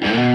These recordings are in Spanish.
Mm-hmm.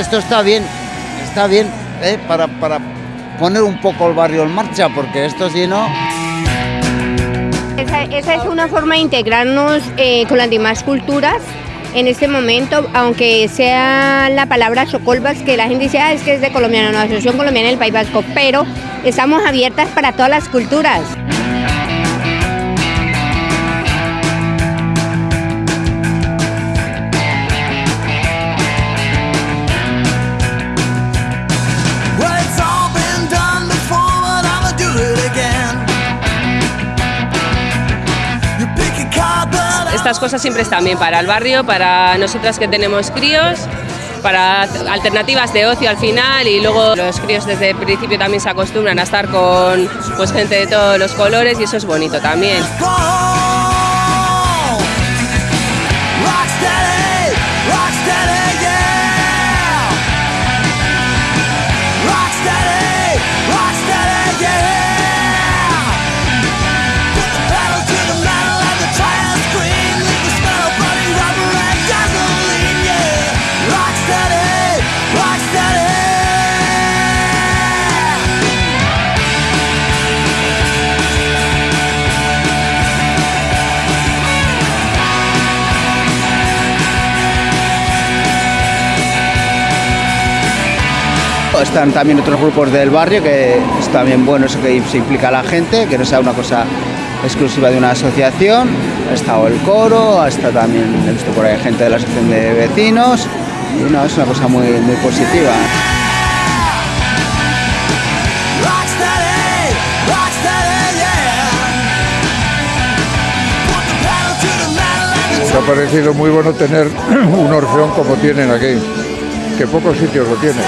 Esto está bien, está bien, ¿eh? para, para poner un poco el barrio en marcha, porque esto si no... Esa, es una forma de integrarnos eh, con las demás culturas en este momento, aunque sea la palabra Chocolbax, que la gente dice, ah, es que es de colombiana, no, Asociación Colombiana del País Vasco, pero estamos abiertas para todas las culturas. Estas cosas siempre están bien para el barrio, para nosotras que tenemos críos, para alternativas de ocio al final y luego los críos desde el principio también se acostumbran a estar con pues, gente de todos los colores y eso es bonito también. Están también otros grupos del barrio que es también bueno eso que se implica a la gente, que no sea una cosa exclusiva de una asociación. Ha estado el coro, ha estado también, he visto por ahí gente de la asociación de vecinos y no, es una cosa muy, muy positiva. Me ha parecido muy bueno tener un orfeón como tienen aquí, que pocos sitios lo tienen.